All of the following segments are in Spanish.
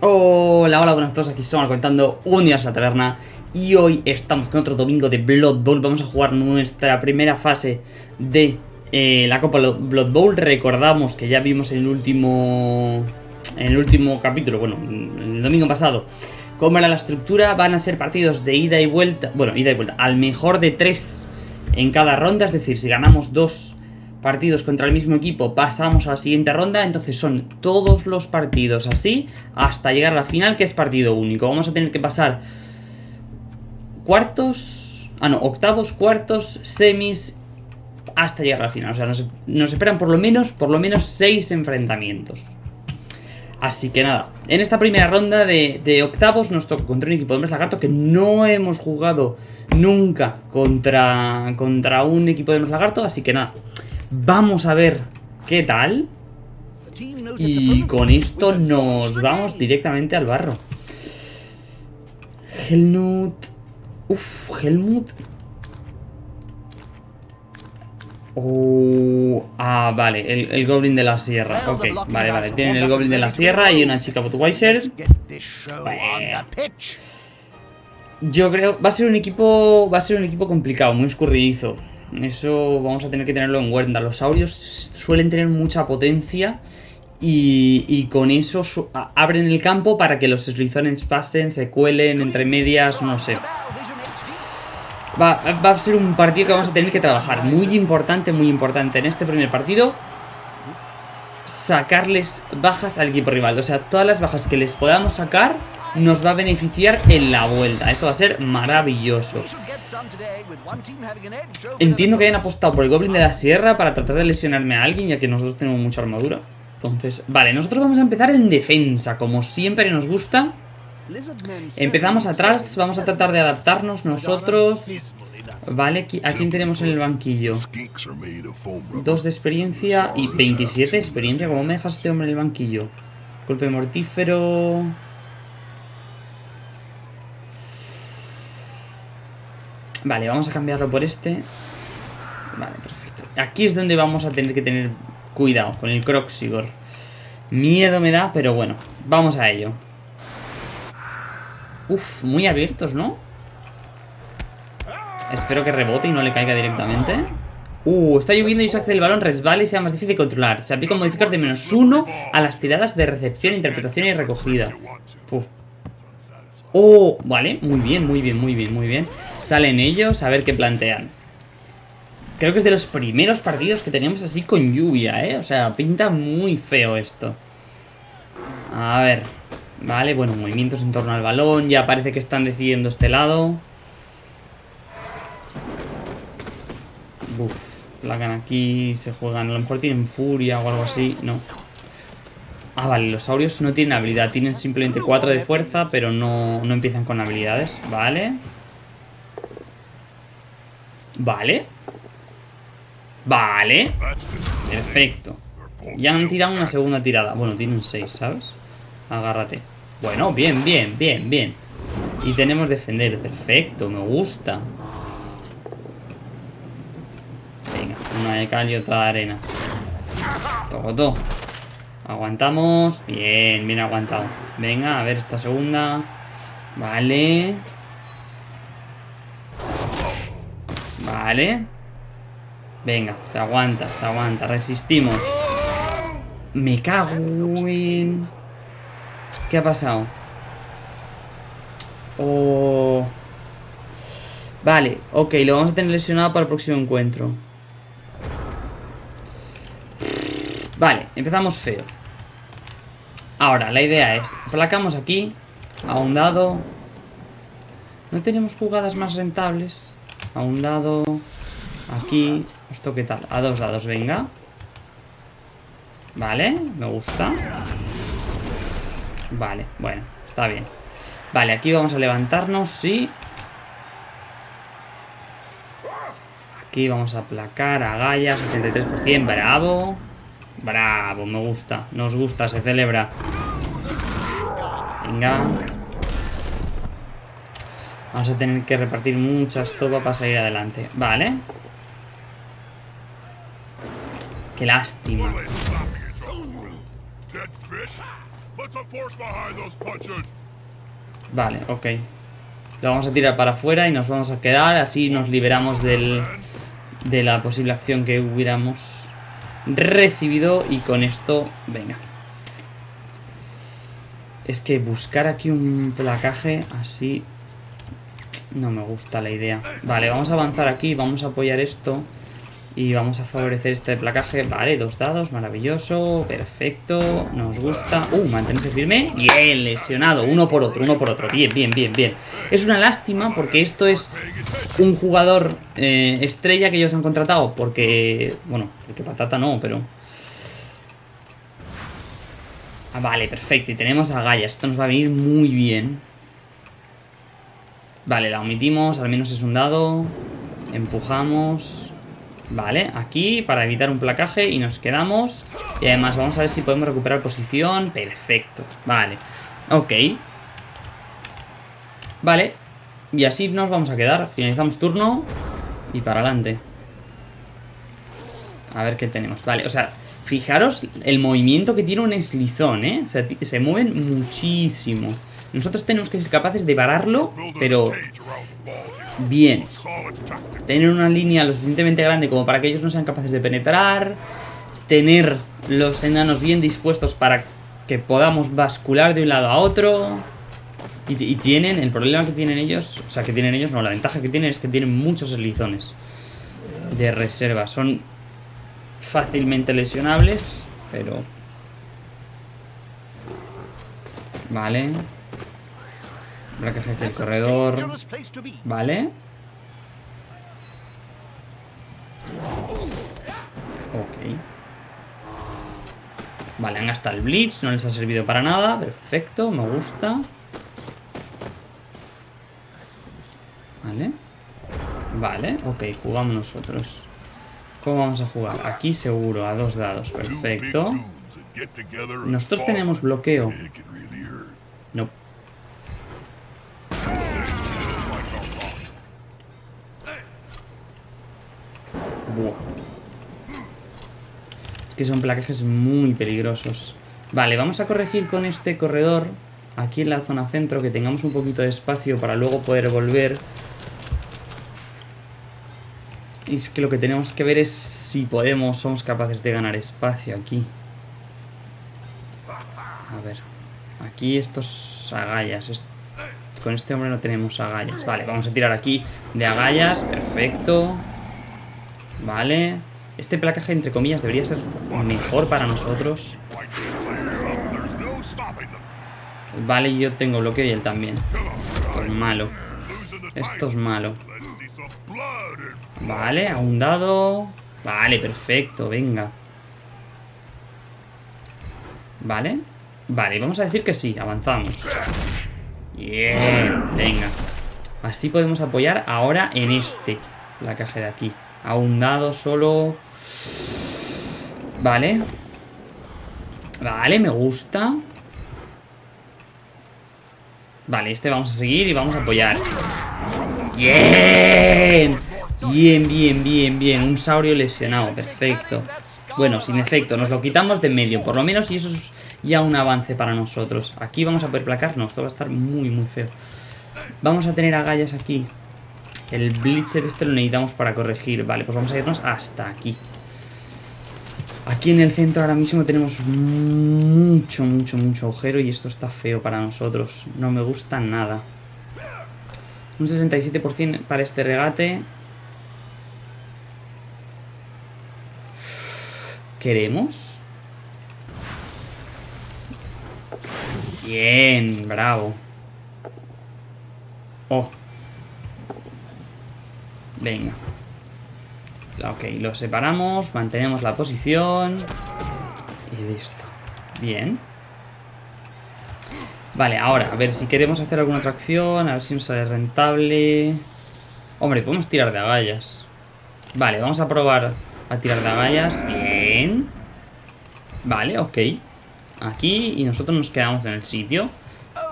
Hola, hola, buenas a todos, aquí somos contando un día a la taberna Y hoy estamos con otro domingo de Blood Bowl. Vamos a jugar nuestra primera fase de eh, la Copa Blood Bowl. Recordamos que ya vimos en el último... En el último capítulo, bueno, el domingo pasado Cómo era la estructura, van a ser partidos de ida y vuelta Bueno, ida y vuelta, al mejor de tres en cada ronda. Es decir, si ganamos dos partidos contra el mismo equipo pasamos a la siguiente ronda, entonces son todos los partidos así hasta llegar a la final que es partido único. Vamos a tener que pasar cuartos, ah no, octavos, cuartos, semis hasta llegar a la final. O sea, nos, esperan por lo menos, por lo menos seis enfrentamientos. Así que nada, en esta primera ronda de, octavos nos toca contra un equipo de hombres lagarto que no hemos jugado nunca contra, contra un equipo de hombres lagarto, así que nada, Vamos a ver qué tal. Y con esto nos vamos directamente al barro. Helmut. Uf, Helmut. Oh, ah, vale, el, Goblin de la Sierra. Ok, vale, vale. Tienen el Goblin de la Sierra y una chica Budweiser. Yo creo. Va a ser un equipo. Va a ser un equipo complicado, muy escurridizo. Eso vamos a tener que tenerlo en cuenta. Los saurios suelen tener mucha potencia y, con eso abren el campo para que los Slizones pasen, se cuelen entre medias, no sé. Va, a ser un partido que vamos a tener que trabajar. Muy importante, muy importante en este primer partido. Sacarles bajas al equipo rival. O sea, todas las bajas que les podamos sacar nos va a beneficiar en la vuelta. Eso va a ser maravilloso. Entiendo que hayan apostado por el Goblin de la Sierra para tratar de lesionarme a alguien, ya que nosotros tenemos mucha armadura. Entonces, vale, nosotros vamos a empezar en defensa, como siempre nos gusta. Empezamos atrás, vamos a tratar de adaptarnos nosotros. Vale, ¿a quién tenemos en el banquillo? Dos de experiencia y 27 de experiencia. ¿Cómo me dejas este hombre en el banquillo? Golpe mortífero... Vale, vamos a cambiarlo por este. Vale, perfecto. Aquí es donde vamos a tener que tener cuidado con el Croxigor. Miedo me da, pero bueno, vamos a ello. Uf, muy abiertos, ¿no? Espero que rebote y no le caiga directamente. Uh, está lloviendo y se hace el balón resbala y sea más difícil de controlar. Se aplica un de menos uno a las tiradas de recepción, interpretación y recogida. Oh, vale, muy bien, muy bien, muy bien, muy bien. Salen ellos a ver qué plantean. Creo que es de los primeros partidos que tenemos así con lluvia, ¿eh? O sea, pinta muy feo esto. A ver. Vale, bueno, movimientos en torno al balón. Ya parece que están decidiendo este lado. Uf, placan aquí, se juegan. A lo mejor tienen furia o algo así. No. Ah, vale, los saurios no tienen habilidad. Tienen simplemente 4 de fuerza, pero no, no empiezan con habilidades. Vale. Vale. Vale. Perfecto. Ya han tirado una segunda tirada. Bueno, tienen seis, ¿sabes? Agárrate. Bueno, bien, bien, bien, bien. Y tenemos defender. Perfecto, me gusta. Venga, una de cal y otra de arena. Todo, Aguantamos. Bien, bien aguantado. Venga, a ver esta segunda. Vale. Vale. Venga, se aguanta, se aguanta. Resistimos. Me cago en... ¿Qué ha pasado? Oh... Vale, ok, lo vamos a tener lesionado para el próximo encuentro. Vale, empezamos feo. Ahora, la idea es, placamos aquí, a un dado. No tenemos jugadas más rentables. A un dado. Aquí. ¿Esto qué tal? A dos dados, venga. Vale, me gusta. Vale, bueno, está bien. Vale, aquí vamos a levantarnos, sí. Aquí vamos a aplacar a Gallas, 83%, bravo. Bravo, me gusta, nos gusta, se celebra. Venga. Vamos a tener que repartir muchas topas para salir adelante. Vale. Qué lástima. Vale, ok. Lo vamos a tirar para afuera y nos vamos a quedar. Así nos liberamos del, de la posible acción que hubiéramos recibido. Y con esto, venga. Es que buscar aquí un placaje así... No me gusta la idea. Vale, vamos a avanzar aquí. Vamos a apoyar esto. Y vamos a favorecer este placaje. Vale, dos dados, maravilloso. Perfecto, nos gusta. Uh, mantenerse firme. Bien, lesionado. Uno por otro, uno por otro. Bien, bien, bien, bien. Es una lástima porque esto es un jugador eh, estrella que ellos han contratado. Porque, bueno, porque patata no, pero... Ah, vale, perfecto. Y tenemos a Gaia. Esto nos va a venir muy bien. Vale, la omitimos. Al menos es un dado. Empujamos. Vale, aquí para evitar un placaje y nos quedamos. Y además vamos a ver si podemos recuperar posición. Perfecto, vale. Ok. Vale. Y así nos vamos a quedar. Finalizamos turno. Y para adelante. A ver qué tenemos. Vale, o sea, fijaros el movimiento que tiene un eslizón, ¿eh? Se mueven muchísimo. Nosotros tenemos que ser capaces de pararlo, pero bien. Tener una línea lo suficientemente grande como para que ellos no sean capaces de penetrar. Tener los enanos bien dispuestos para que podamos bascular de un lado a otro. Y, tienen, el problema que tienen ellos, o sea, que tienen ellos, no, la ventaja que tienen es que tienen muchos eslizones de reserva. Son fácilmente lesionables, pero... Vale. Bracaje del corredor. Vale. Ok. Vale, han gastado el Blitz. No les ha servido para nada. Perfecto, me gusta. Vale. Vale, ok, jugamos nosotros. ¿Cómo vamos a jugar? Aquí seguro, a dos dados. Perfecto. Nosotros tenemos bloqueo. No. Es que son placajes muy peligrosos. Vale, vamos a corregir con este corredor aquí en la zona centro, que tengamos un poquito de espacio para luego poder volver. Y es que lo que tenemos que ver es si podemos, somos capaces de ganar espacio aquí. A ver, aquí estos agallas, con este hombre no tenemos agallas. Vale, vamos a tirar aquí de agallas, perfecto. Vale. Este placaje, entre comillas, debería ser mejor para nosotros. Vale, yo tengo bloqueo y él también. Esto es malo. Esto es malo. Vale, a un dado. Vale, perfecto, venga. Vale. Vale, vamos a decir que sí, avanzamos. Bien, venga. Así podemos apoyar ahora en este placaje de aquí. A un solo. Vale. Vale, me gusta. Vale, este vamos a seguir y vamos a apoyar. ¡Bien! Bien, bien, bien, bien. Un saurio lesionado, perfecto. Bueno, sin efecto, nos lo quitamos de medio, por lo menos, y eso es ya un avance para nosotros. Aquí vamos a poder placar. No, esto va a estar muy, muy feo. Vamos a tener agallas aquí. El Blitzer este lo necesitamos para corregir. Vale, pues vamos a irnos hasta aquí. Aquí en el centro ahora mismo tenemos mucho, mucho, mucho agujero y esto está feo para nosotros. No me gusta nada. Un 67% para este regate. ¿Queremos? Bien, bravo. Oh, Venga. Ok, lo separamos, mantenemos la posición. Y listo. Bien. Vale, ahora, a ver si queremos hacer alguna otra acción, a ver si nos sale rentable. Hombre, podemos tirar de agallas. Vale, vamos a probar a tirar de agallas. Bien. Vale, ok. Aquí y nosotros nos quedamos en el sitio.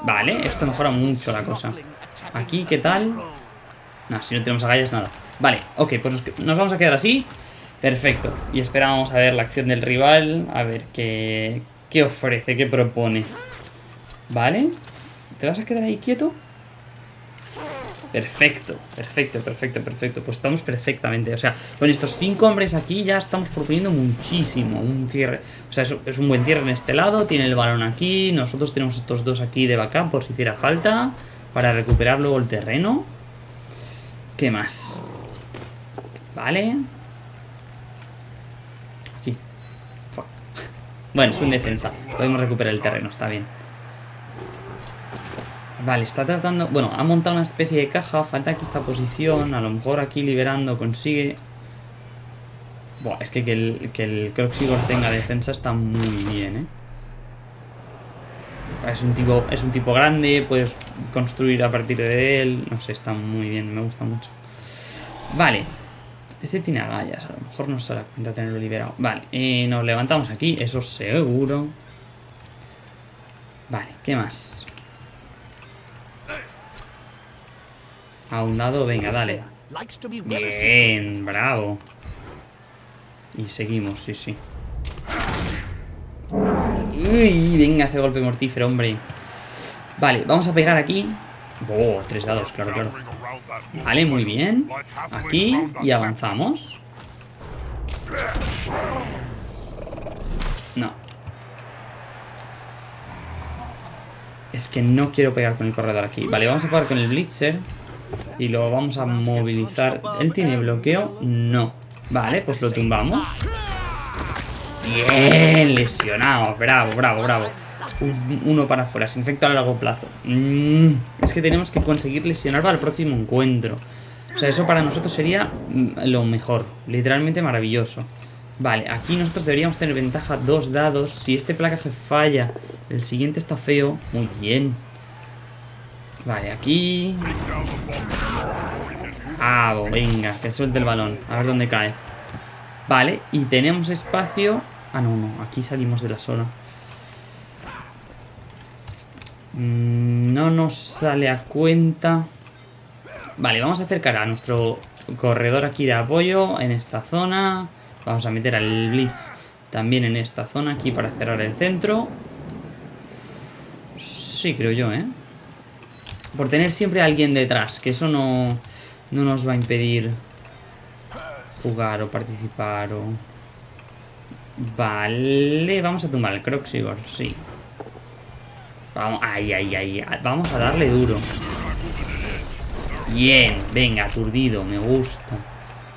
Vale, esto mejora mucho la cosa. Aquí, ¿qué tal? No, si no tenemos agallas, nada. Vale, ok, pues nos vamos a quedar así. Perfecto. Y esperamos a ver la acción del rival. A ver qué, qué ofrece, qué propone. Vale. ¿Te vas a quedar ahí quieto? Perfecto, perfecto, perfecto, perfecto. Pues estamos perfectamente. O sea, con estos cinco hombres aquí ya estamos proponiendo muchísimo. Un cierre. O sea, es, un buen cierre en este lado. Tiene el balón aquí. Nosotros tenemos estos dos aquí de backup por si hiciera falta. Para recuperar luego el terreno. ¿Qué más? Vale. Aquí. Bueno, es un defensa. Podemos recuperar el terreno, está bien. Vale, está tratando... Bueno, ha montado una especie de caja. Falta aquí esta posición. A lo mejor aquí liberando consigue... Buah, es que que el, que el Croxigor tenga defensa está muy bien, ¿eh? Es un, tipo, es un tipo grande, puedes construir a partir de él. No sé, está muy bien, me gusta mucho. Vale. Este tiene agallas, a lo mejor no se da cuenta tenerlo liberado. Vale, eh, nos levantamos aquí, eso seguro. Vale, ¿qué más? A un lado, venga, dale. Bien, bravo. Y seguimos, sí, sí. Uy, venga ese golpe mortífero, hombre. Vale, vamos a pegar aquí. Oh, tres dados, claro, claro. Vale, muy bien. Aquí y avanzamos. No. Es que no quiero pegar con el corredor aquí. Vale, vamos a pegar con el Blitzer. Y lo vamos a movilizar. ¿Él tiene bloqueo? No. Vale, pues lo tumbamos. Bien, lesionado. Bravo, bravo, bravo. uno para afuera, se infecta a largo plazo. Mm, es que tenemos que conseguir lesionar para el próximo encuentro. O sea, eso para nosotros sería mm, lo mejor. Literalmente maravilloso. Vale, aquí nosotros deberíamos tener ventaja dos dados. Si este placaje falla, el siguiente está feo. Muy bien. Vale, aquí... Ah, venga, que suelte el balón. A ver dónde cae. Vale, y tenemos espacio... Ah, no, no, aquí salimos de la zona. Mm, no nos sale a cuenta. Vale, vamos a acercar a nuestro corredor aquí de apoyo en esta zona. Vamos a meter al Blitz también en esta zona aquí para cerrar el centro. Sí, creo yo, ¿eh? Por tener siempre a alguien detrás, que eso no, no nos va a impedir jugar o participar o... Vale, vamos a tumbar el Croxigor, sí. Vamos, ay, ay, ay, vamos a darle duro. Bien, venga, aturdido, me gusta.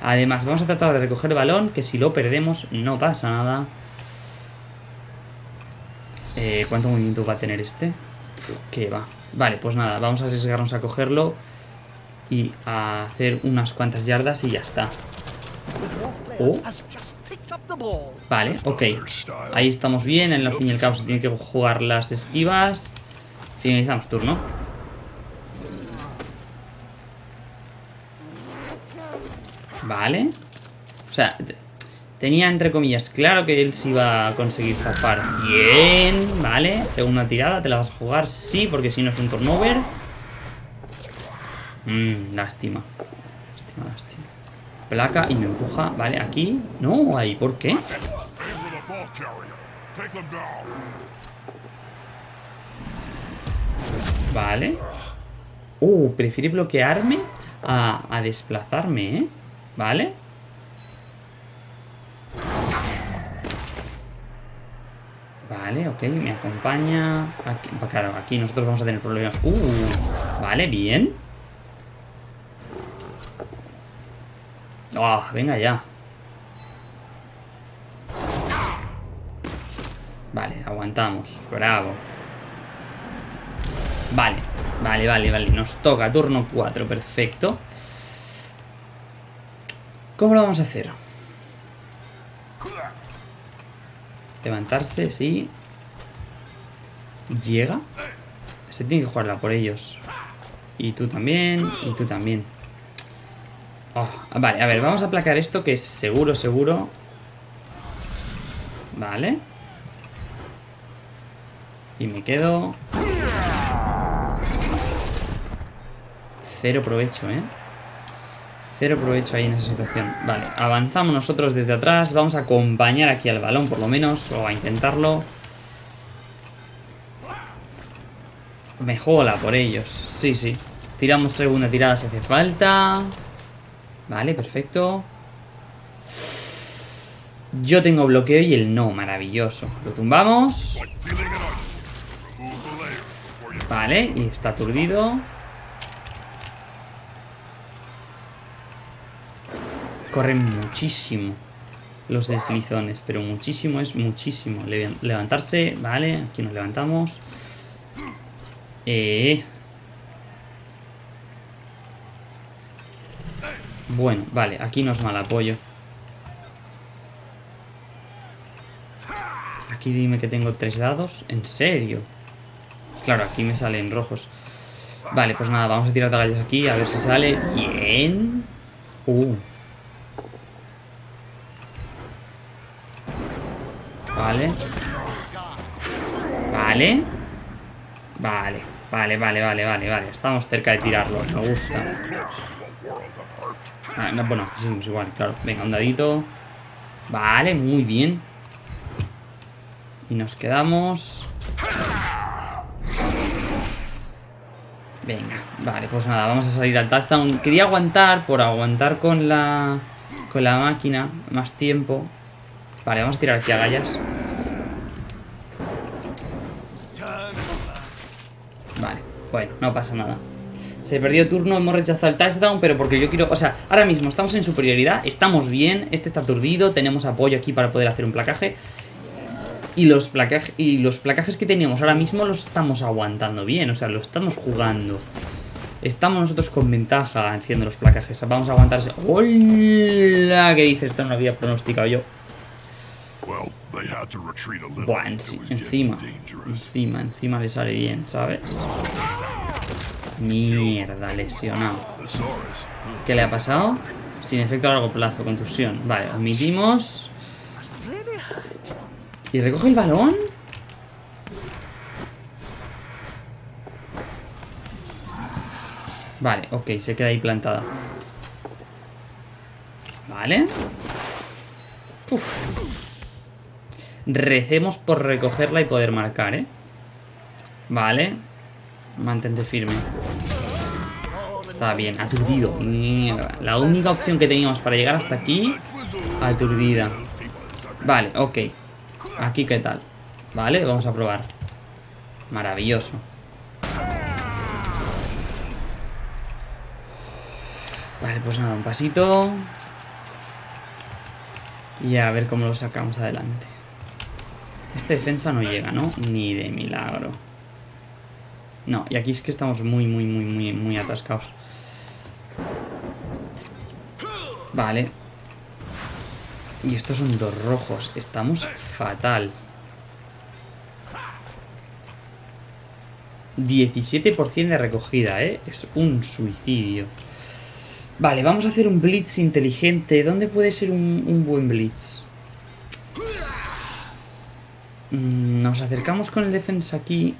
Además, vamos a tratar de recoger el balón, que si lo perdemos no pasa nada. Eh, ¿Cuánto movimiento va a tener este? ¿Qué va? Vale, pues nada, vamos a arriesgarnos a cogerlo y a hacer unas cuantas yardas y ya está. Oh. Vale, ok. Ahí estamos bien, en la fin y al cabo se tiene que jugar las esquivas. Finalizamos turno. Vale. O sea, tenía entre comillas claro que él se iba a conseguir zafar. Bien, vale. Segunda tirada, ¿te la vas a jugar? Sí, porque si no es un turnover. Mmm, lástima. Lástima, lástima. Placa y me empuja. Vale, aquí. No, ahí, ¿por qué? Vale. Uh, prefiere bloquearme a, a desplazarme, ¿eh? Vale. Vale, ok, me acompaña. Aquí, claro, aquí nosotros vamos a tener problemas. Uh, vale, bien. Oh, venga ya. Vale, aguantamos. Bravo. Vale, vale, vale, vale. Nos toca turno 4, perfecto. ¿Cómo lo vamos a hacer? Levantarse, sí. Llega. Se tiene que jugarla por ellos. Y tú también, y tú también. Oh, vale, a ver, vamos a aplacar esto que es seguro, seguro. Vale. Y me quedo... Cero provecho, ¿eh? Cero provecho ahí en esa situación. Vale, avanzamos nosotros desde atrás. Vamos a acompañar aquí al balón por lo menos. O a intentarlo. Me jola por ellos. Sí, sí. Tiramos segunda tirada si hace falta. Vale, perfecto. Yo tengo bloqueo y el no, maravilloso. Lo tumbamos. Vale, y está aturdido. Corren muchísimo los deslizones, pero muchísimo es muchísimo. Levantarse, vale, aquí nos levantamos. Eh. Bueno, vale, aquí no es mal apoyo. Aquí dime que tengo tres dados. ¿En serio? Claro, aquí me salen rojos. Vale, pues nada, vamos a tirar tagallas aquí a ver si sale. Bien. Uh. Vale. Vale. Vale, vale, vale, vale, vale. Estamos cerca de tirarlo. Me gusta. Ah, bueno, igual, claro. Venga, un dadito. Vale, muy bien. Y nos quedamos... Venga, vale, pues nada, vamos a salir al touchdown. Quería aguantar por aguantar con la con la máquina más tiempo. Vale, vamos a tirar aquí a gallas. Vale, bueno, no pasa nada. Se perdió turno, hemos rechazado el touchdown, pero porque yo quiero... O sea, ahora mismo estamos en superioridad, estamos bien, este está aturdido, tenemos apoyo aquí para poder hacer un placaje. Y los, placajes, y los placajes que teníamos ahora mismo los estamos aguantando bien, o sea, lo estamos jugando. Estamos nosotros con ventaja haciendo los placajes. Vamos a aguantar ese... ¡Hola! ¿Qué dices? Esto no había pronosticado yo. Buah, encima. Encima, encima le sale bien, ¿sabes? Mierda, lesionado. ¿Qué le ha pasado? Sin efecto a largo plazo, contusión. Vale, admitimos. ¿Y recoge el balón? Vale, ok, se queda ahí plantada. Vale. Recemos por recogerla y poder marcar, ¿eh? Vale. Mantente firme. Está bien, aturdido. Mierda. La única opción que teníamos para llegar hasta aquí... Aturdida. Vale, ok. Aquí, ¿qué tal? Vale, vamos a probar. Maravilloso. Vale, pues nada, un pasito. Y a ver cómo lo sacamos adelante. Este defensa no llega, ¿no? Ni de milagro. No, y aquí es que estamos muy, muy, muy, muy, muy atascados. Vale. Y estos son dos rojos. Estamos fatal. 17% de recogida, ¿eh? Es un suicidio. Vale, vamos a hacer un blitz inteligente. ¿Dónde puede ser un, buen blitz? Mm, nos acercamos con el defensa aquí.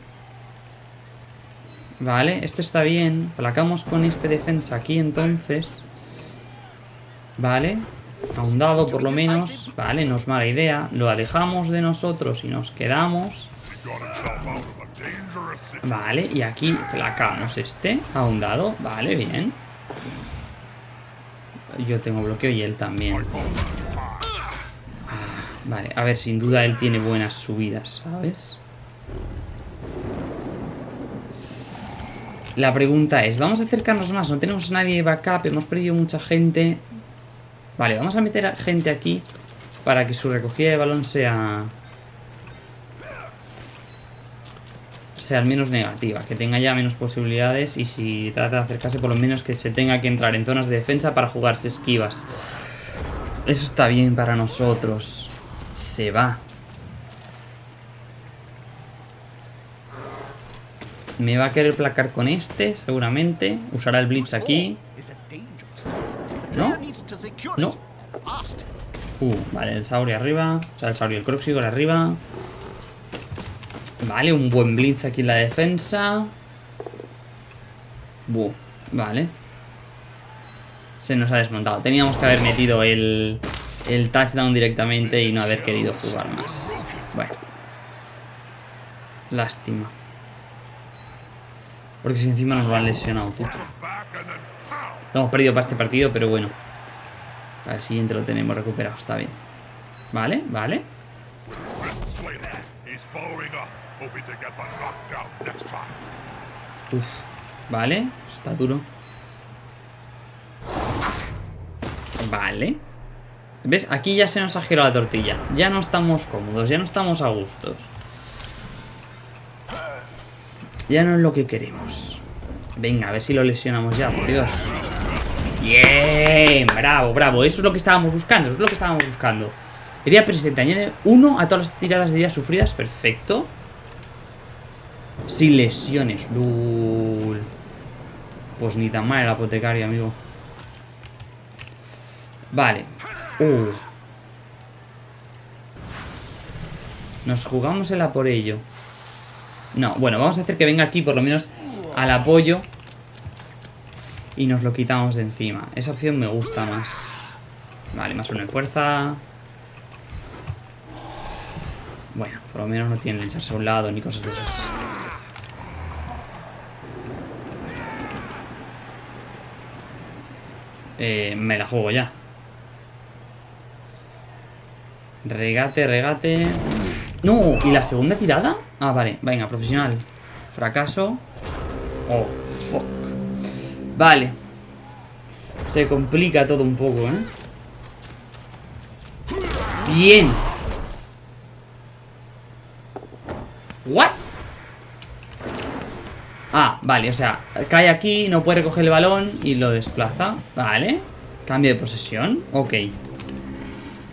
Vale, este está bien. Placamos con este defensa aquí entonces. Vale. A un dado por lo menos. Vale, no es mala idea. Lo alejamos de nosotros y nos quedamos. Vale, y aquí placamos este. A un dado. Vale, bien. Yo tengo bloqueo y él también. Ah, vale, a ver, sin duda él tiene buenas subidas, ¿sabes? La pregunta es, vamos a acercarnos más, no tenemos nadie de backup, hemos perdido mucha gente. Vale, vamos a meter a gente aquí para que su recogida de balón sea... sea al menos negativa, que tenga ya menos posibilidades y si trata de acercarse por lo menos que se tenga que entrar en zonas de defensa para jugarse esquivas. Eso está bien para nosotros. Se va. Me va a querer placar con este, seguramente. Usará el blitz aquí. ¿No? No. Uh, vale, el Sauri arriba. O sea, el Sauri, el Croxigor arriba. Vale, un buen blitz aquí en la defensa. Buh, vale. Se nos ha desmontado. Teníamos que haber metido el, el touchdown directamente y no haber querido jugar más. Bueno. Lástima. Porque si encima nos lo han lesionado, tú. Lo hemos perdido para este partido, pero bueno. Para el siguiente lo tenemos recuperado, está bien. Vale, vale. Uf, vale, está duro. Vale. ¿Ves? Aquí ya se nos ha girado la tortilla. Ya no estamos cómodos, ya no estamos a gustos. Ya no es lo que queremos. Venga, a ver si lo lesionamos ya, por Dios. Bien, bravo, bravo. Eso es lo que estábamos buscando, eso es lo que estábamos buscando. Herida persistente, añade uno a todas las tiradas de días sufridas. Perfecto. Sin lesiones. Lul. Pues ni tan mal el apotecario, amigo. Vale. Uh. Nos jugamos el a por ello. No, bueno, vamos a hacer que venga aquí por lo menos al apoyo. Y nos lo quitamos de encima. Esa opción me gusta más. Vale, más uno en fuerza. Bueno, por lo menos no tienen que echarse a un lado ni cosas de esas. Eh, me la juego ya. Regate, regate. No, ¿y la segunda tirada? Ah, vale, venga, profesional. Fracaso. Oh, fuck. Vale. Se complica todo un poco, ¿eh? Bien. ¿What? Ah, vale, o sea, cae aquí, no puede recoger el balón y lo desplaza. Vale. Cambio de posesión. Ok.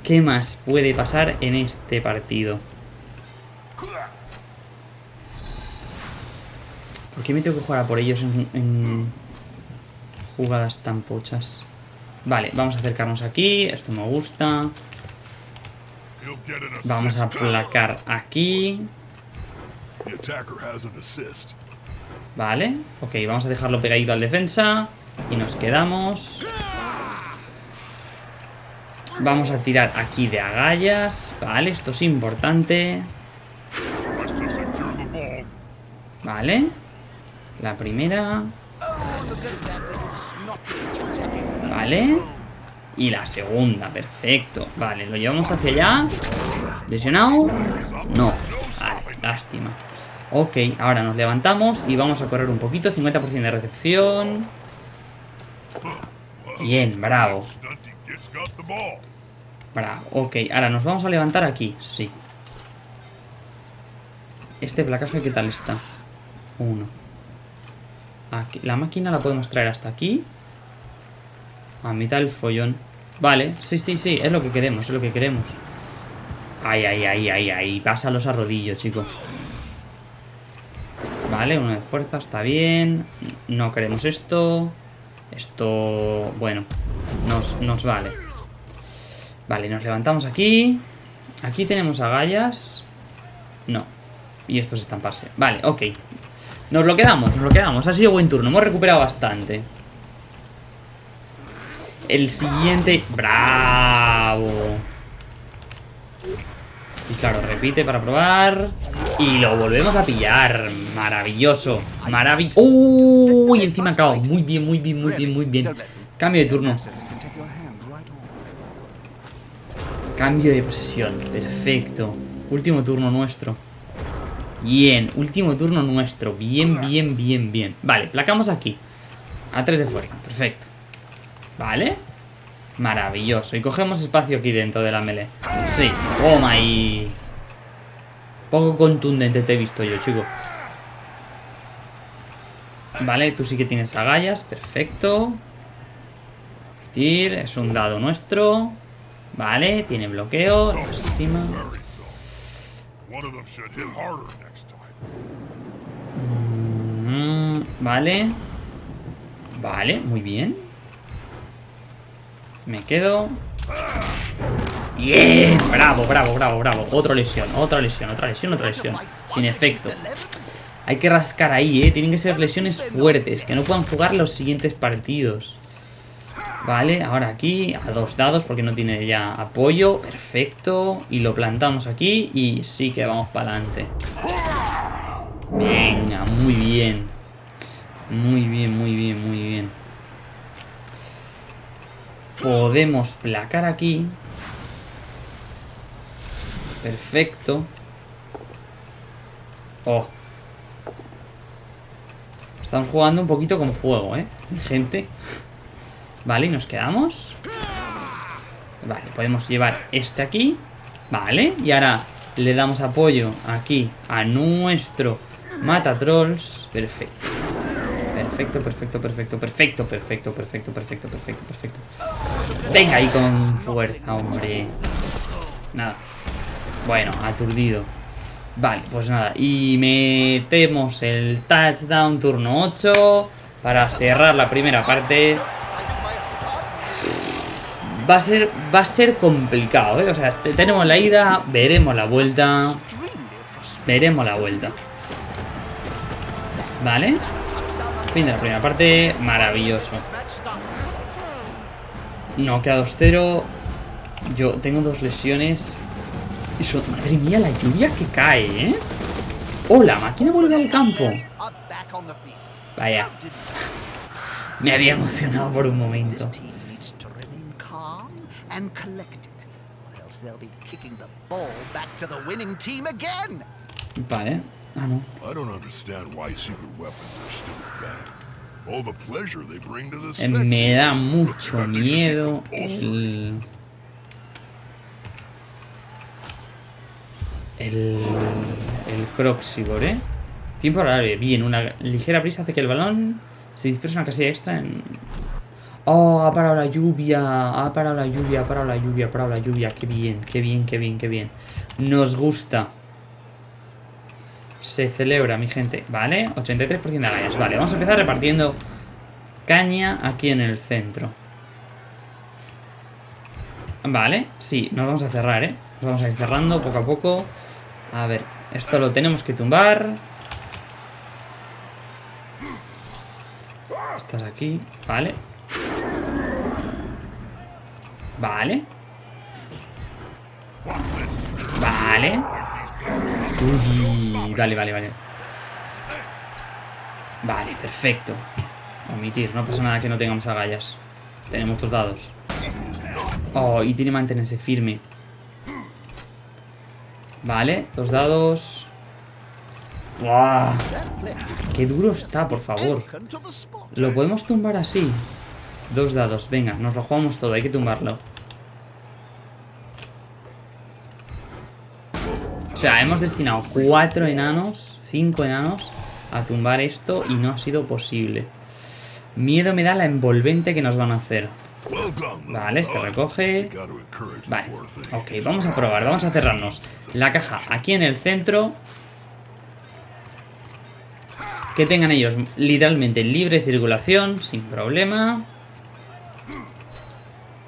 ¿Qué más puede pasar en este partido? ¿Por qué me tengo que jugar a por ellos en, en jugadas tan pochas? Vale, vamos a acercarnos aquí. Esto me gusta. Vamos a placar aquí. Vale, ok, vamos a dejarlo pegadito al defensa Y nos quedamos Vamos a tirar aquí de agallas Vale, esto es importante Vale La primera Vale Y la segunda, perfecto Vale, lo llevamos hacia allá ¿Lesionado? No Vale, lástima Ok, ahora nos levantamos y vamos a correr un poquito. 50% de recepción. Bien, bravo. Bravo, ok. Ahora nos vamos a levantar aquí. Sí. Este placaje, ¿qué tal está? Uno. La máquina la podemos traer hasta aquí. A mitad del follón. Vale, sí, sí, sí. Es lo que queremos, es lo que queremos. Ay, ay, ay, ay, ay. Pásalos a rodillo, chicos. Vale, uno de fuerza, está bien. No queremos esto. Esto, bueno, nos, nos vale. Vale, nos levantamos aquí. Aquí tenemos agallas. No. Y estos estamparse. Vale, ok. Nos lo quedamos, nos lo quedamos. Ha sido buen turno, hemos recuperado bastante. El siguiente... ¡Bravo! Y claro, repite para probar. Y lo volvemos a pillar. Maravilloso. Maravilloso. ¡Uy! encima acabo. Muy bien, muy bien, muy bien, muy bien. Cambio de turno. Cambio de posesión. Perfecto. Último turno nuestro. Bien, último turno nuestro. Bien, bien, bien, bien. Vale, placamos aquí. A 3 de fuerza. Perfecto. Vale. Maravilloso. Y cogemos espacio aquí dentro de la melee. Sí, toma ahí. Poco contundente te he visto yo, chico. Vale, tú sí que tienes agallas. Perfecto. Repetir. Es un dado nuestro. Vale, tiene bloqueo. Estima. Mm, vale. Vale, muy bien. Me quedo. Bien, bravo, bravo, bravo, bravo. Otra lesión, otra lesión, otra lesión, otra lesión. Sin efecto. Hay que rascar ahí, ¿eh? Tienen que ser lesiones fuertes, que no puedan jugar los siguientes partidos. Vale, ahora aquí a dos dados porque no tiene ya apoyo. Perfecto. Y lo plantamos aquí y sí que vamos para adelante. Venga, muy bien. Muy bien, muy bien, muy bien. Podemos placar aquí. Perfecto. Oh. Estamos jugando un poquito con fuego, ¿eh? Gente. Vale, y nos quedamos. Vale, podemos llevar este aquí. Vale, y ahora le damos apoyo aquí a nuestro mata trolls. Perfecto. Perfecto, perfecto, perfecto, perfecto, perfecto, perfecto, perfecto, perfecto, perfecto. Venga ahí con fuerza, hombre. Nada. Bueno, aturdido. Vale, pues nada. Y metemos el touchdown turno 8 para cerrar la primera parte. Va a ser, va a ser complicado, ¿eh? O sea, tenemos la ida, veremos la vuelta. Veremos la vuelta. Vale. Fin de la primera parte. Maravilloso. No, queda 2-0. Yo tengo dos lesiones. Eso, madre mía, la lluvia que cae, ¿eh? ¡Oh, la máquina vuelve al campo! Vaya. Me había emocionado por un momento and collected. Or else they'll be kicking the ball back to the winning team again. Vale. Ah, no. I don't understand why weapons are still banned. All the pleasure they bring to the eh, Me da mucho miedo el... El... El ¿eh? Tiempo horario. Bien, una ligera brisa hace que el balón se disperse una casilla extra en Oh, ha parado la lluvia, ha parado la lluvia, ha parado la lluvia, ha parado la lluvia. Qué bien, qué bien, qué bien, qué bien. Nos gusta. Se celebra, mi gente. Vale, 83% de agallas. Vale, vamos a empezar repartiendo caña aquí en el centro. Vale, sí, nos vamos a cerrar, ¿eh? Nos vamos a ir cerrando poco a poco. A ver, esto lo tenemos que tumbar. Estás aquí, vale. Vale. Vale. Vale, vale, vale. Vale, perfecto. Omitir, no pasa nada que no tengamos agallas. Tenemos dos dados. Oh, y tiene que mantenerse firme. Vale, dos dados. ¡Wow! ¡Qué duro está, por favor! ¿Lo podemos tumbar así? Dos dados, venga, nos lo jugamos todo, hay que tumbarlo. O sea, hemos destinado cuatro enanos, cinco enanos, a tumbar esto y no ha sido posible. Miedo me da la envolvente que nos van a hacer. Vale, se recoge. Vale, ok, vamos a probar, vamos a cerrarnos. La caja aquí en el centro. Que tengan ellos literalmente libre circulación, sin problema.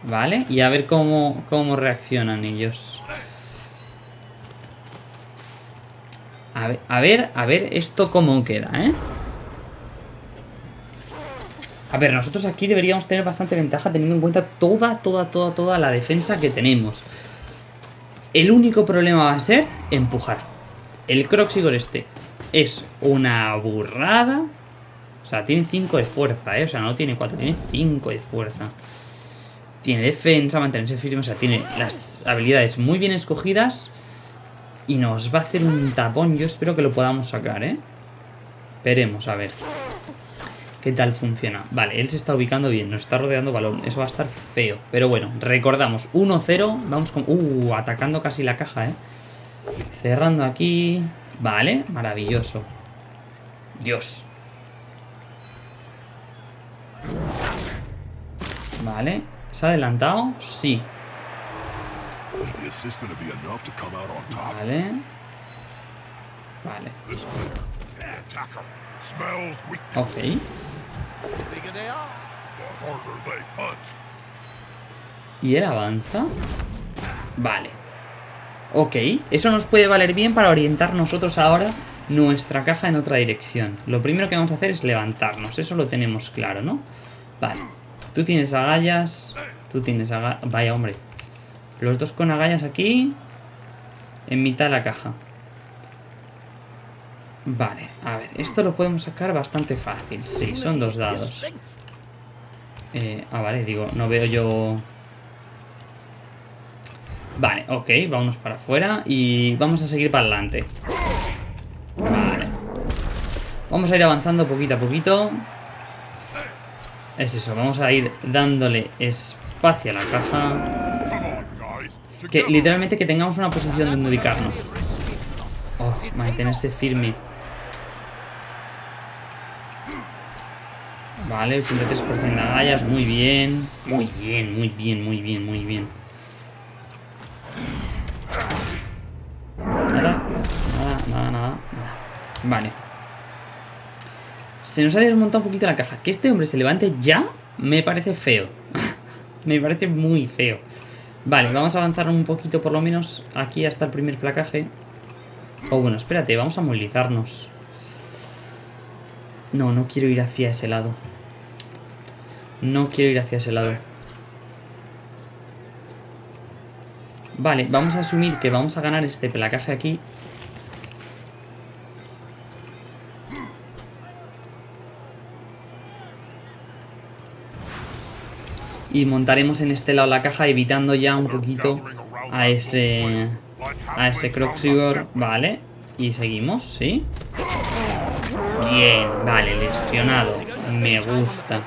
Vale, y a ver cómo, cómo reaccionan ellos. A ver, a ver, a ver esto cómo queda, ¿eh? A ver, nosotros aquí deberíamos tener bastante ventaja teniendo en cuenta toda, toda, toda, toda la defensa que tenemos. El único problema va a ser empujar. El Croxigor este es una burrada. O sea, tiene 5 de fuerza, ¿eh? O sea, no tiene 4, tiene 5 de fuerza. Tiene defensa, mantenerse firme, o sea, tiene las habilidades muy bien escogidas. Y nos va a hacer un tapón. Yo espero que lo podamos sacar, ¿eh? Veremos, a ver. ¿Qué tal funciona? Vale, él se está ubicando bien, nos está rodeando balón. Eso va a estar feo. Pero bueno, recordamos, 1-0. Vamos con... Uh, atacando casi la caja, ¿eh? Cerrando aquí. Vale, maravilloso. Dios. Vale. ¿Se ha adelantado? Sí. Vale. Vale. Ok. ¿Y él avanza? Vale. Ok, eso nos puede valer bien para orientar nosotros ahora nuestra caja en otra dirección. Lo primero que vamos a hacer es levantarnos, eso lo tenemos claro, ¿no? Vale, tú tienes agallas, tú tienes agallas... Vaya, hombre. Los dos con agallas aquí, en mitad de la caja. Vale, a ver, esto lo podemos sacar bastante fácil. Sí, son dos dados. Eh, ah, vale, digo, no veo yo... Vale, ok, vámonos para afuera y vamos a seguir para adelante. Vale. Vamos a ir avanzando poquito a poquito. Es eso, vamos a ir dándole espacio a la caja. Que literalmente que tengamos una posición donde ubicarnos. Oh, mantenerse firme. Vale, 83% de agallas, muy bien. Muy bien, muy bien, muy bien, muy bien. Nada, nada, nada, nada, Vale. Se nos ha desmontado un poquito la caja. Que este hombre se levante ya me parece feo. me parece muy feo. Vale, vamos a avanzar un poquito por lo menos aquí hasta el primer placaje. Oh, bueno, espérate, vamos a movilizarnos. No, no quiero ir hacia ese lado. No quiero ir hacia ese lado. Vale, vamos a asumir que vamos a ganar este placaje aquí. Y montaremos en este lado la caja evitando ya un poquito a ese... A ese Croxigor. Vale. Y seguimos, ¿sí? Bien, vale, lesionado. Me gusta.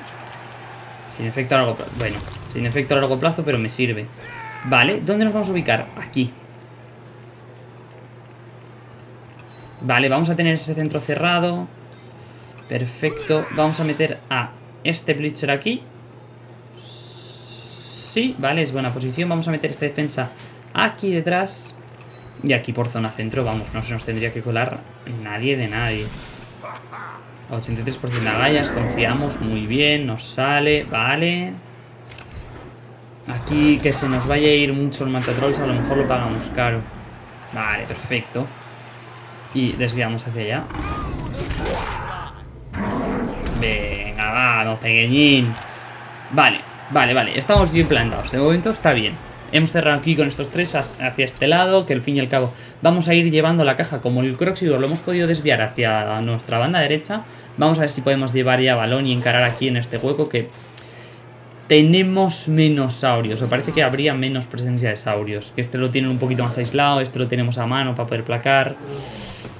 Sin efecto a largo plazo. Bueno, sin efecto a largo plazo, pero me sirve. Vale, ¿dónde nos vamos a ubicar? Aquí. Vale, vamos a tener ese centro cerrado. Perfecto. Vamos a meter a este Blitzer aquí. Sí, vale, es buena posición. Vamos a meter esta defensa aquí detrás. Y aquí por zona centro, vamos, no se nos tendría que colar nadie de nadie. 83% de agallas, confiamos muy bien, nos sale, vale. Aquí que se nos vaya a ir mucho el matatrolls, a lo mejor lo pagamos caro. Vale, perfecto. Y desviamos hacia allá. Venga, vamos, pequeñín. Vale, vale, vale, estamos bien plantados. De momento está bien. Hemos cerrado aquí con estos tres hacia este lado, que al fin y al cabo vamos a ir llevando la caja. Como el Croxidor lo hemos podido desviar hacia nuestra banda derecha, vamos a ver si podemos llevar ya balón y encarar aquí en este hueco que tenemos menos saurios, o parece que habría menos presencia de saurios. Que este lo tienen un poquito más aislado, este lo tenemos a mano para poder placar.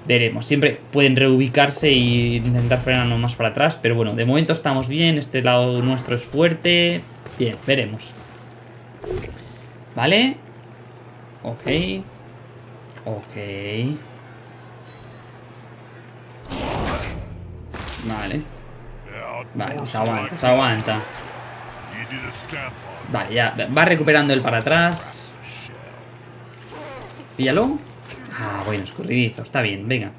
Veremos, siempre pueden reubicarse e intentar frenarnos más para atrás, pero bueno, de momento estamos bien, este lado nuestro es fuerte. Bien, veremos. ¿Vale? Ok. Ok. Vale. Vale, se aguanta, se aguanta. Vale, ya. Va recuperando el para atrás. Píllalo. Ah, bueno, escurridizo. Está bien, venga.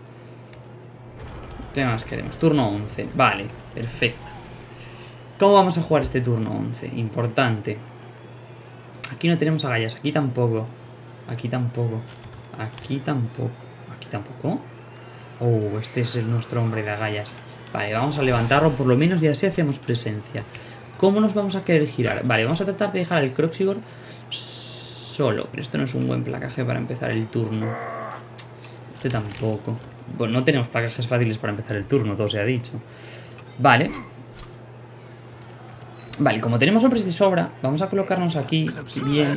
¿Qué más queremos? Turno 11. Vale, perfecto. ¿Cómo vamos a jugar este turno 11? Importante. Aquí no tenemos agallas. Aquí tampoco. Aquí tampoco. Aquí tampoco. Aquí tampoco. Oh, este es nuestro hombre de agallas. Vale, vamos a levantarlo por lo menos y así hacemos presencia. ¿Cómo nos vamos a querer girar? Vale, vamos a tratar de dejar al Croxigor solo. Pero esto no es un buen placaje para empezar el turno. Este tampoco. Bueno, no tenemos placajes fáciles para empezar el turno, todo se ha dicho. Vale. Vale, como tenemos hombres de sobra, vamos a colocarnos aquí bien.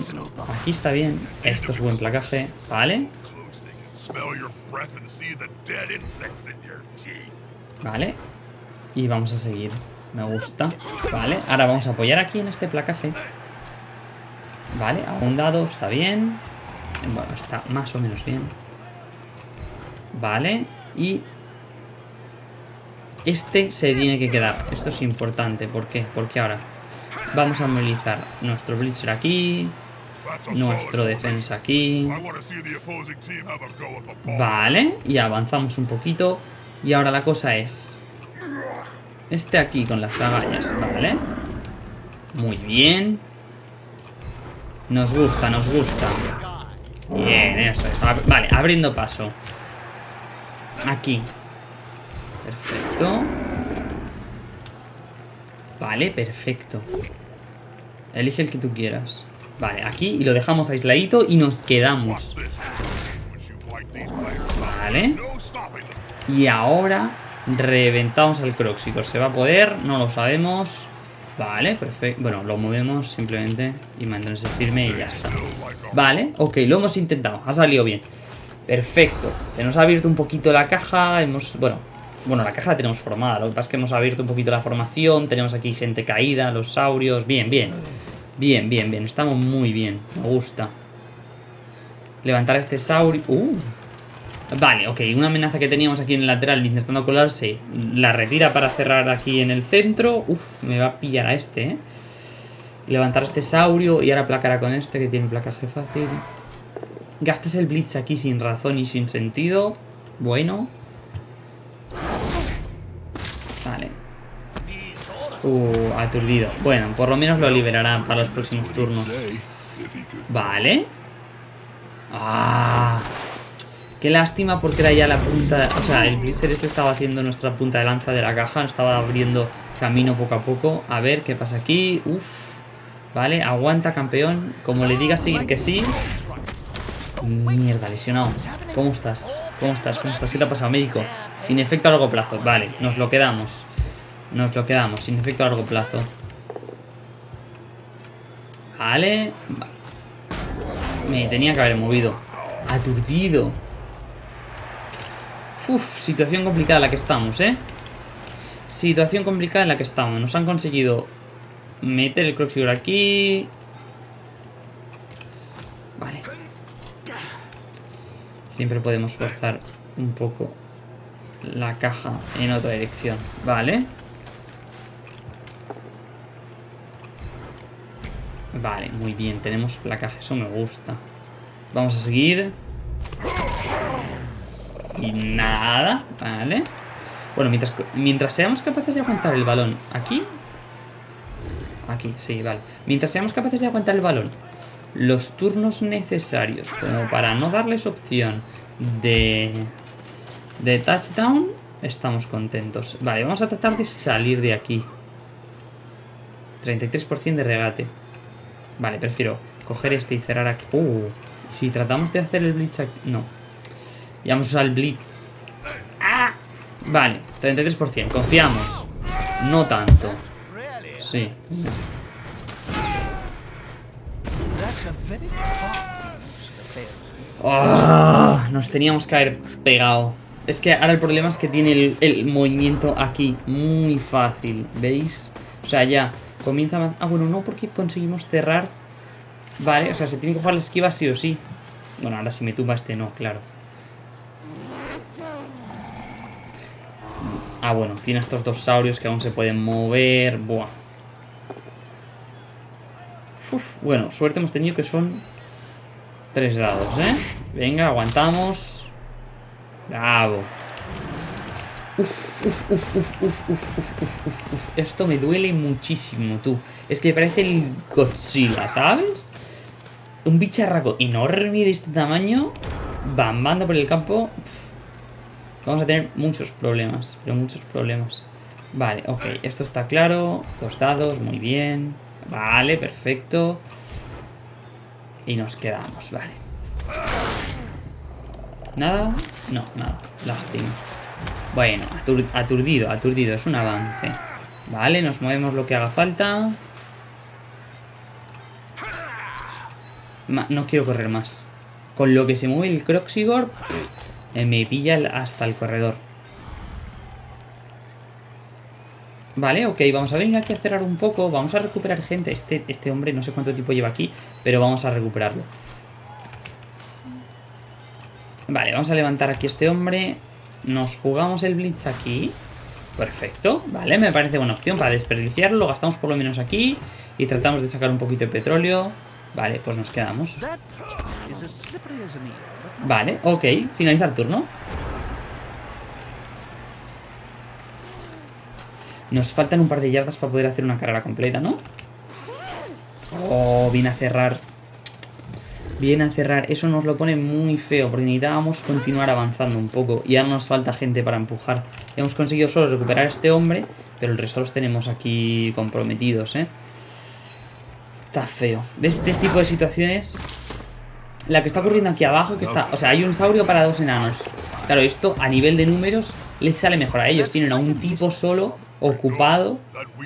Aquí está bien. Esto es buen placaje. Vale. Vale. Y vamos a seguir. Me gusta. Vale, ahora vamos a apoyar aquí en este placaje. Vale, a un dado, está bien. Bueno, está más o menos bien. Vale, y... Este se tiene que quedar. Esto es importante. ¿Por qué? Porque ahora vamos a movilizar nuestro Blitzer aquí. Nuestro defensa aquí. Vale, y avanzamos un poquito. Y ahora la cosa es este aquí con las agallas, ¿vale? Muy bien. Nos gusta, nos gusta. Bien, eso es. Vale, abriendo paso. Aquí. Perfecto. Vale, perfecto. Elige el que tú quieras. Vale, aquí y lo dejamos aisladito y nos quedamos. Vale. Y ahora reventamos al Croxicor. ¿Se va a poder? No lo sabemos. Vale, perfecto. Bueno, lo movemos simplemente y mantenerse firme y ya está. Vale, ok, lo hemos intentado. Ha salido bien. Perfecto. Se nos ha abierto un poquito la caja. Hemos, bueno, bueno, la caja la tenemos formada. Lo que pasa es que hemos abierto un poquito la formación. Tenemos aquí gente caída, los saurios. Bien, bien. Bien, bien, bien. Estamos muy bien. Me gusta. Levantar a este saurio. Uh. Vale, ok. Una amenaza que teníamos aquí en el lateral intentando colarse. La retira para cerrar aquí en el centro. Uf, me va a pillar a este, ¿eh? Levantar a este saurio y ahora placará con este que tiene placaje fácil. Gastes el blitz aquí sin razón y sin sentido. Bueno. Vale. Uh, aturdido. Bueno, por lo menos lo liberarán para los próximos turnos. Vale. Ah. Qué lástima porque era ya la punta... O sea, el Blizzard este estaba haciendo nuestra punta de lanza de la caja. Estaba abriendo camino poco a poco. A ver qué pasa aquí. Uf. Vale, aguanta campeón. Como le digas seguir que sí. Mierda, lesionado. ¿Cómo estás? ¿Cómo estás? ¿Cómo estás? ¿Qué te ha pasado, médico? Sin efecto a largo plazo. Vale, nos lo quedamos. Nos lo quedamos, sin efecto a largo plazo. Vale. Me tenía que haber movido. Aturdido. Uf, situación complicada en la que estamos, ¿eh? Situación complicada en la que estamos. Nos han conseguido meter el Croxigor aquí. Vale. Siempre podemos forzar un poco la caja en otra dirección. Vale. Vale, muy bien. Tenemos placaje. Eso me gusta. Vamos a seguir. Y nada. Vale. Bueno, mientras, mientras seamos capaces de aguantar el balón aquí. Aquí, sí, vale. Mientras seamos capaces de aguantar el balón los turnos necesarios como para no darles opción de, de touchdown, estamos contentos. Vale, vamos a tratar de salir de aquí. 33% de regate. Vale, prefiero coger este y cerrar aquí. Uh, si tratamos de hacer el blitz aquí... No. Ya vamos a usar el blitz. ¡Ah! Vale, 33%. Confiamos. No tanto. Sí. Oh, nos teníamos que haber pegado. Es que ahora el problema es que tiene el, el movimiento aquí muy fácil, ¿veis? O sea, ya comienza a... Ah, bueno, no, porque conseguimos cerrar... Vale, o sea, se tiene que jugar la esquiva sí o sí. Bueno, ahora si me tumba este no, claro. Ah, bueno, tiene estos dos saurios que aún se pueden mover. Buah. Uf, bueno, suerte hemos tenido que son tres dados, ¿eh? Venga, aguantamos. Bravo. Uf, uf, uf, uf, uf, uf, uf, uf, Esto me duele muchísimo, tú. Es que parece el Godzilla, ¿sabes? Un bicharraco enorme de este tamaño, bambando por el campo. Vamos a tener muchos problemas, pero muchos problemas. Vale, ok, esto está claro. Dos dados, muy bien. Vale, perfecto. Y nos quedamos, vale. ¿Nada? No, nada. Lástima. Bueno, aturdido, aturdido. Es un avance. Vale, nos movemos lo que haga falta. no quiero correr más. Con lo que se mueve el Croxigor, me pilla hasta el corredor. Vale, ok, vamos a venir aquí a cerrar un poco. Vamos a recuperar gente. Este, este hombre no sé cuánto tiempo lleva aquí, pero vamos a recuperarlo. Vale, vamos a levantar aquí a este hombre. Nos jugamos el Blitz aquí. Perfecto, vale, me parece buena opción para desperdiciarlo. Lo gastamos por lo menos aquí y tratamos de sacar un poquito de petróleo. Vale, pues nos quedamos. Vale, ok, finalizar turno. Nos faltan un par de yardas para poder hacer una carrera completa, ¿no? Oh, viene a cerrar. Viene a cerrar. Eso nos lo pone muy feo porque necesitábamos continuar avanzando un poco. Y ahora nos falta gente para empujar. Hemos conseguido solo recuperar a este hombre, pero el resto los tenemos aquí comprometidos, ¿eh? Está feo. ¿Ves este tipo de situaciones? La que está ocurriendo aquí abajo, que está... O sea, hay un saurio para dos enanos. Claro, esto a nivel de números les sale mejor a ellos. Tienen a un tipo solo ocupado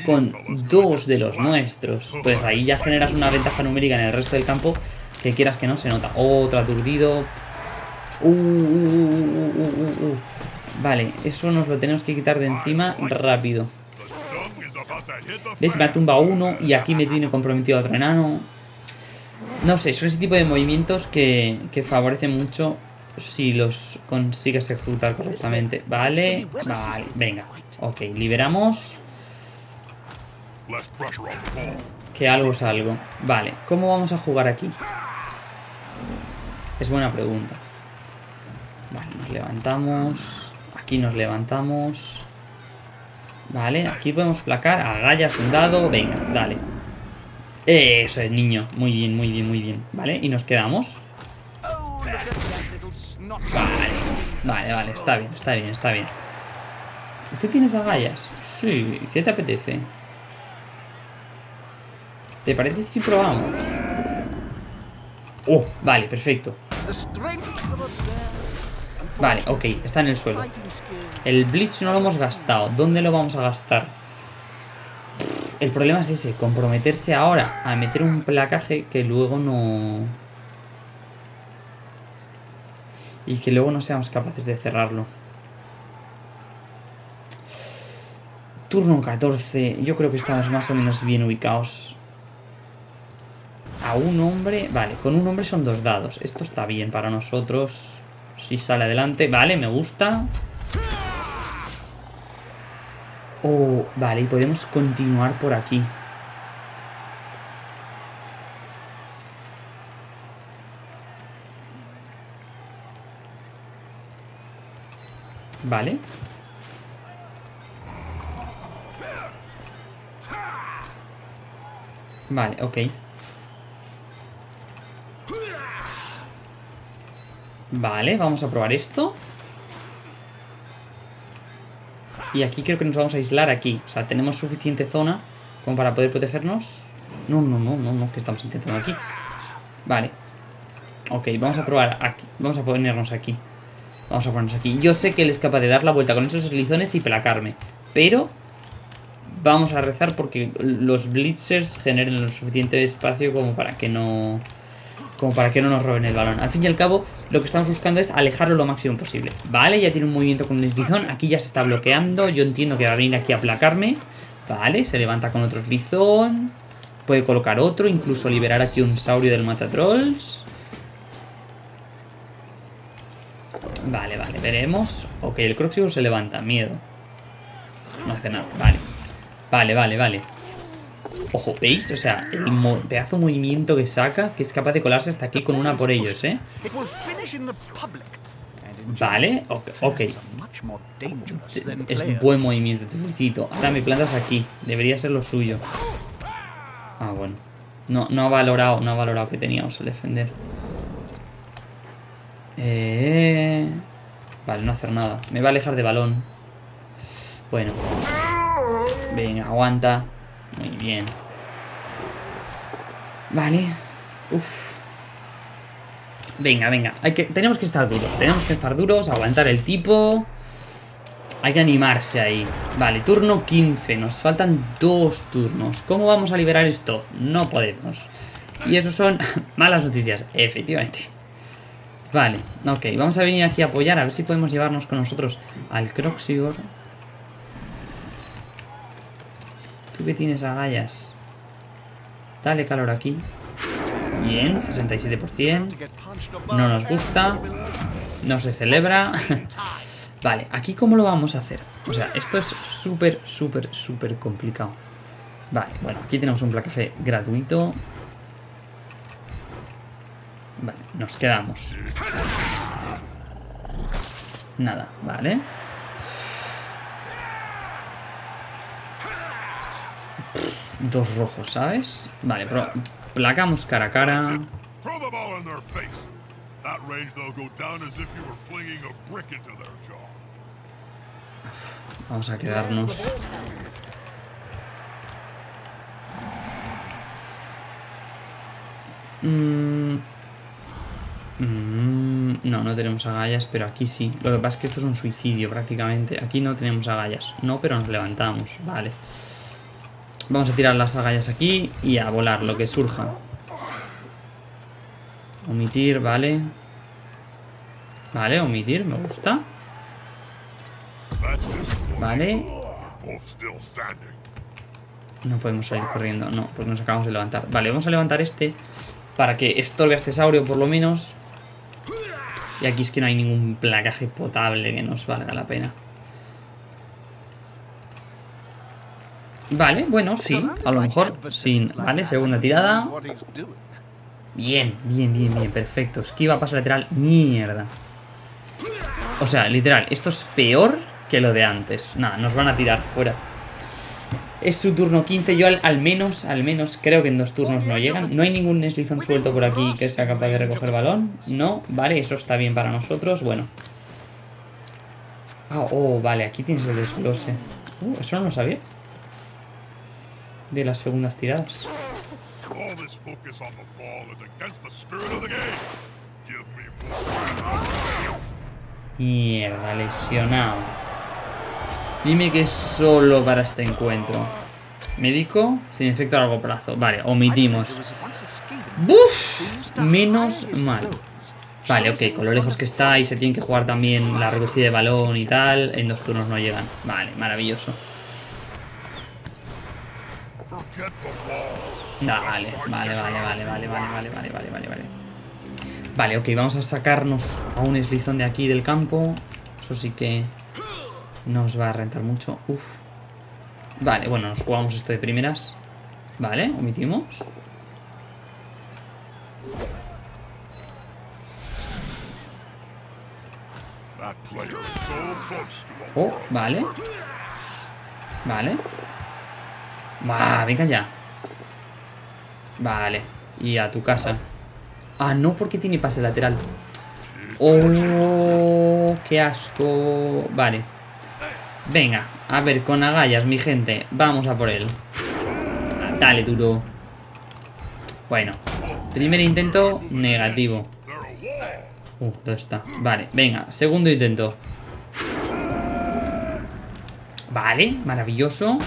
con dos de los nuestros. Pues ahí ya generas una ventaja numérica en el resto del campo que quieras que no se nota. Otro aturdido. Uh, uh, uh, vale, eso nos lo tenemos que quitar de encima rápido. ¿Ves? Me ha tumbado uno y aquí me tiene comprometido otro enano. No sé, son ese tipo de movimientos que, que favorecen mucho si los consigues ejecutar correctamente. Vale, vale, venga. Ok, liberamos. Que algo es algo. Vale, ¿cómo vamos a jugar aquí? Es buena pregunta. Vale, nos levantamos. Aquí nos levantamos. Vale, aquí podemos placar. Agallas un dado. Venga, dale. Eso es, niño. Muy bien, muy bien, muy bien. Vale, y nos quedamos. Vale, vale, vale. Está bien, está bien, está bien. ¿Tú tienes agallas? Sí, ¿qué te apetece? ¿Te parece si probamos? Oh, vale, perfecto. Vale, ok, está en el suelo. El Blitz no lo hemos gastado. ¿Dónde lo vamos a gastar? El problema es ese, comprometerse ahora a meter un placaje que luego no... Y que luego no seamos capaces de cerrarlo. Turno 14. Yo creo que estamos más o menos bien ubicados. A un hombre... Vale, con un hombre son dos dados. Esto está bien para nosotros. Si sale adelante. Vale, me gusta. Oh, vale, y podemos continuar por aquí. Vale. Vale. Vale, vamos a probar esto. Y aquí creo que nos vamos a aislar aquí. O sea, tenemos suficiente zona como para poder protegernos. No, no, no, no, no, que estamos intentando aquí. Vale. Ok, vamos a probar aquí. Vamos a ponernos aquí. Vamos a ponernos aquí. Yo sé que él es capaz de dar la vuelta con esos eslizones y placarme. Pero vamos a rezar porque los blitzers generen lo suficiente espacio como para que no como para que no nos roben el balón. Al fin y al cabo, lo que estamos buscando es alejarlo lo máximo posible. Vale, ya tiene un movimiento con el eslizón. Aquí ya se está bloqueando. Yo entiendo que va a venir aquí a aplacarme. Vale, se levanta con otro eslizón. Puede colocar otro, incluso liberar aquí un saurio del matatrolls. Vale, vale, veremos. Ok, el Croxigo se levanta, miedo. No hace nada, vale. Vale, vale, vale. Ojo, ¿veis? O sea, el pedazo de movimiento que saca, que es capaz de colarse hasta aquí con una por ellos, ¿eh? Vale, ok, ok. Es un buen movimiento, te felicito. Ahora me plantas aquí. Debería ser lo suyo. Ah, bueno. No, no ha valorado, no ha valorado que teníamos el defender. Eh... Vale, no hacer nada. Me va a alejar de balón. Bueno. Venga, aguanta. Muy bien. Vale. Uf. Venga, venga. Hay que, tenemos que estar duros. Tenemos que estar duros, aguantar el tipo. Hay que animarse ahí. Vale, turno 15. Nos faltan dos turnos. ¿Cómo vamos a liberar esto? No podemos. Y eso son malas noticias, efectivamente. Vale, ok. Vamos a venir aquí a apoyar. A ver si podemos llevarnos con nosotros al Croxigor. Tú que tienes agallas. Dale calor aquí. Bien, 67%. No nos gusta. No se celebra. vale, aquí cómo lo vamos a hacer. O sea, esto es súper, súper, súper complicado. Vale, bueno, aquí tenemos un placaje gratuito. Vale, nos quedamos. Nada, vale. Dos rojos, ¿sabes? Vale, pero placamos cara a cara. Vamos a quedarnos. Mm. Mm, no, no tenemos agallas, pero aquí sí. Lo que pasa es que esto es un suicidio prácticamente. Aquí no tenemos agallas. No, pero nos levantamos. Vale. Vamos a tirar las agallas aquí y a volar lo que surja. Omitir, vale. Vale, omitir, me gusta. Vale. No podemos salir corriendo, no, pues nos acabamos de levantar. Vale, vamos a levantar este para que estorbe a este saurio por lo menos. Y aquí es que no hay ningún placaje potable que nos valga la pena. Vale, bueno, sí, a lo mejor sin... Vale, segunda tirada. Bien, bien, bien, bien, perfecto. Esquiva, paso lateral. Mierda. O sea, literal, esto es peor que lo de antes. Nada, nos van a tirar fuera. Es su turno 15. Yo al, menos, al menos, creo que en dos turnos no llegan. No hay ningún deslizón suelto por aquí que sea capaz de recoger balón. No, vale, eso está bien para nosotros. Bueno. Ah, oh, vale, aquí tienes el desglose. Uh, eso no lo sabía. De las segundas tiradas. Mierda, lesionado. Dime que es solo para este encuentro. Médico, sin efecto a largo plazo. Vale, omitimos. ¡Buf! Menos mal. Vale, ok, con lo lejos que está y se tiene que jugar también la recogida de balón y tal. En dos turnos no llegan. Vale, maravilloso. Vale, vale, vale, vale, vale, vale, vale, vale, vale, vale, vale. Vale, ok, vamos a sacarnos a un eslizón de aquí del campo. Eso sí que nos va a rentar mucho. Uf. Vale, bueno, nos jugamos esto de primeras. Vale, omitimos. Oh, vale. Vale. Va, venga ya. Vale. Y a tu casa. Ah, no, porque tiene pase lateral. Oh, qué asco. Vale. Venga, a ver, con agallas, mi gente. Vamos a por él. Dale, duro. Bueno. Primer intento, negativo. Uh, ¿dónde está? Vale, venga, segundo intento. Vale, maravilloso.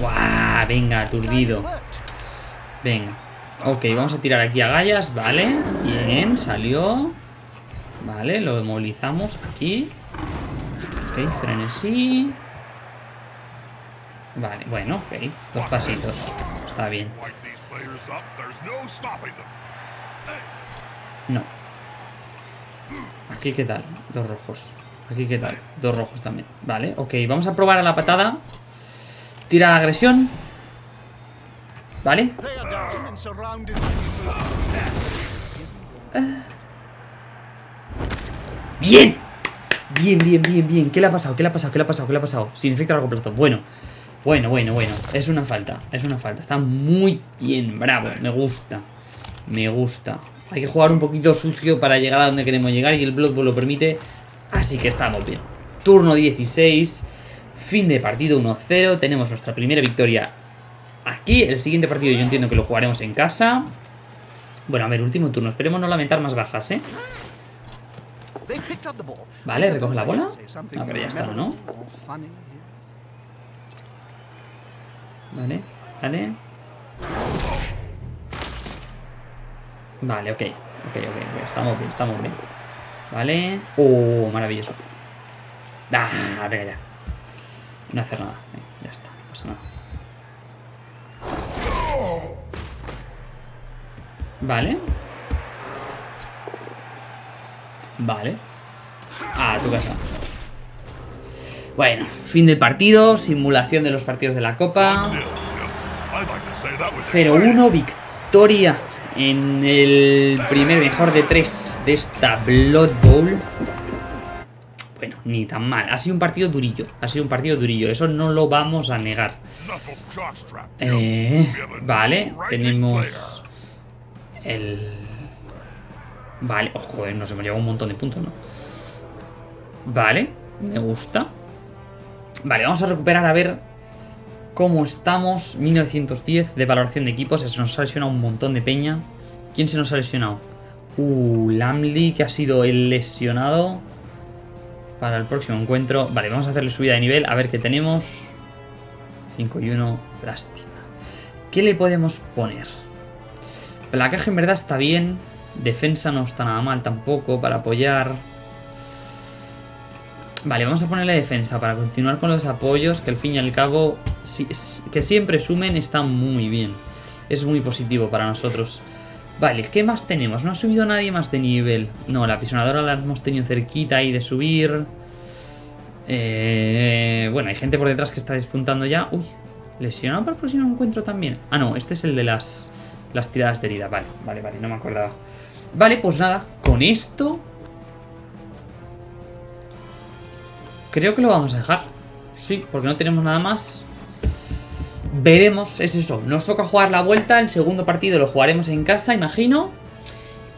¡Guau! Venga, aturdido. Venga. Ok, vamos a tirar aquí a gallas, vale. Bien, salió. Vale, lo movilizamos aquí. Ok, frenesí. Vale, bueno, ok. Dos pasitos. Está bien. No. Aquí, ¿qué tal? Dos rojos. Aquí, ¿qué tal? Dos rojos también. Vale, ok. Vamos a probar a la patada. Tira la agresión. ¿Vale? ¡Bien! Bien, bien, bien, bien. ¿Qué le ha pasado? ¿Qué le ha pasado? ¿Qué le ha pasado? ¿Qué le ha pasado? Sin efecto a largo plazo. Bueno. Bueno, bueno, bueno. Es una falta. Es una falta. Está muy bien. Bravo. Me gusta. Me gusta. Hay que jugar un poquito sucio para llegar a donde queremos llegar y el Blood Bowl lo permite. Así que estamos bien. Turno 16. Fin de partido 1-0. Tenemos nuestra primera victoria aquí. El siguiente partido yo entiendo que lo jugaremos en casa. Bueno, a ver, último turno. Esperemos no lamentar más bajas, ¿eh? Vale, recoge la bola. Ah, pero ya está, ¿no? Vale, vale. Vale, ok. Ok, ok, estamos bien, estamos bien. Vale. Oh, maravilloso. Ah, venga ya. No hacer nada. ya está, no pasa nada. Vale. Vale. A tu casa. Bueno, fin del partido, simulación de los partidos de la Copa. 0-1, victoria en el primer mejor de tres de esta Blood Bowl. Bueno, ni tan mal. Ha sido un partido durillo. Ha sido un partido durillo. Eso no lo vamos a negar. Eh, vale, tenemos el Vale, oh, joder, nos hemos llevado un montón de puntos, ¿no? Vale, me gusta Vale, vamos a recuperar a ver Cómo estamos 1910 de valoración de equipos Se nos ha lesionado un montón de peña ¿Quién se nos ha lesionado? Uh, Lamley, que ha sido el lesionado para el próximo encuentro. Vale, vamos a hacerle subida de nivel, a ver qué tenemos. 5 y 1, lástima. ¿Qué le podemos poner? Placaje en verdad está bien. Defensa no está nada mal tampoco para apoyar. Vale, vamos a ponerle defensa para continuar con los apoyos, que al fin y al cabo, que siempre sumen, está muy bien. Es muy positivo para nosotros. Vale, ¿qué más tenemos? No ha subido nadie más de nivel. No, la pisonadora la hemos tenido cerquita ahí de subir. Eh, bueno, hay gente por detrás que está despuntando ya. Uy, lesionado para el próximo encuentro también. Ah, no, este es el de las, las tiradas de herida. Vale, vale, vale, no me acordaba. Vale, pues nada, con esto Creo que lo vamos a dejar. Sí, porque no tenemos nada más. Veremos, es eso. Nos toca jugar la vuelta. El segundo partido lo jugaremos en casa, imagino.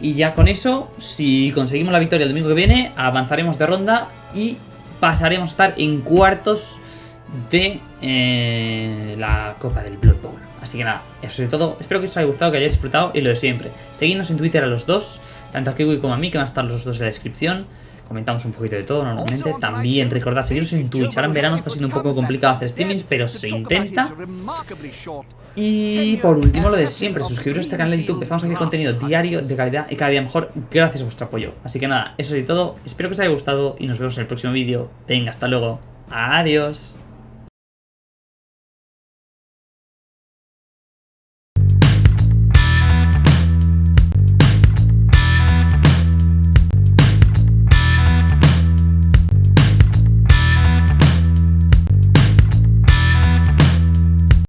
Y ya con eso, si conseguimos la victoria el domingo que viene, avanzaremos de ronda y pasaremos a estar en cuartos de eh, la Copa del Blood Bowl. Así que nada, eso es todo. Espero que os haya gustado, que hayáis disfrutado y lo de siempre. Seguidnos en Twitter a los dos, tanto a Kiwi como a mí, que van a estar los dos en la descripción comentamos un poquito de todo normalmente. También recordad seguiros en Twitch. Ahora en verano está siendo un poco complicado hacer streamings, pero se intenta. Y por último, lo de siempre, suscribiros a este canal de YouTube. Estamos haciendo contenido diario, de calidad y cada día mejor, gracias a vuestro apoyo. Así que nada, eso es todo. Espero que os haya gustado y nos vemos en el próximo vídeo. Venga, hasta luego. Adiós.